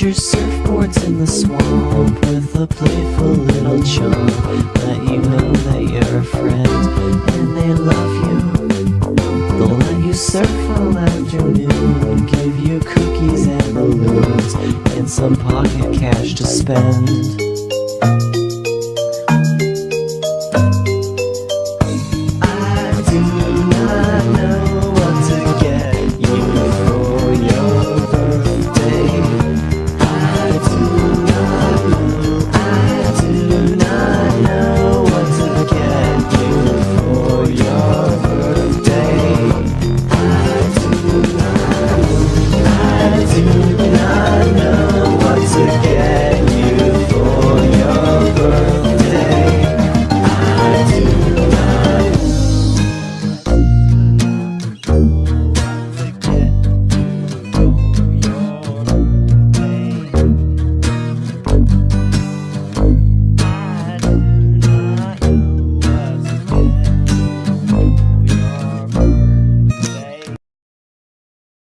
your surfboards in the swamp with a playful little chump. Let you know that you're a friend and they love you. They'll let you surf all afternoon, give you cookies and balloons, and some pocket cash to spend.